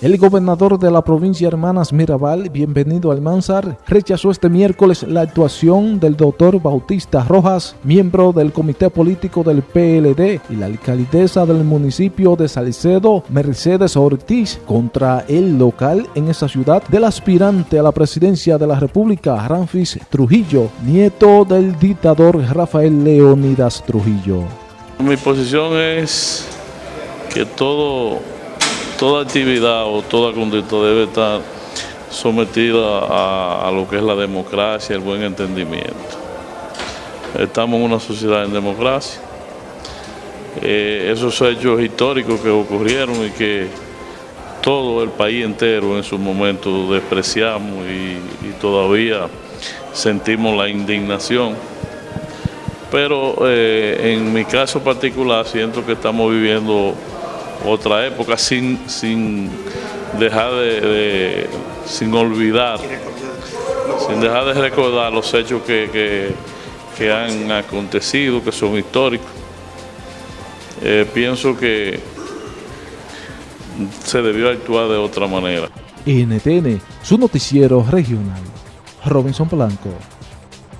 El gobernador de la provincia Hermanas Mirabal, bienvenido al Mansar, rechazó este miércoles la actuación del doctor Bautista Rojas, miembro del comité político del PLD y la alcaldesa del municipio de Salcedo, Mercedes Ortiz, contra el local en esa ciudad del aspirante a la presidencia de la República, Ramfis Trujillo, nieto del dictador Rafael Leonidas Trujillo. Mi posición es que todo toda actividad o toda conducta debe estar sometida a, lo que es la democracia, el buen entendimiento. Estamos en una sociedad en democracia. Eh, esos hechos históricos que ocurrieron y que todo el país entero en su momento despreciamos y, todavía sentimos la indignación. Pero eh, en mi caso particular siento que estamos viviendo otra época sin, sin dejar de, sin olvidar, sin dejar de recordar los hechos que, han acontecido, que son históricos. Eh, pienso que se debió actuar de otra manera. NTN, su noticiero regional. Robinson Blanco.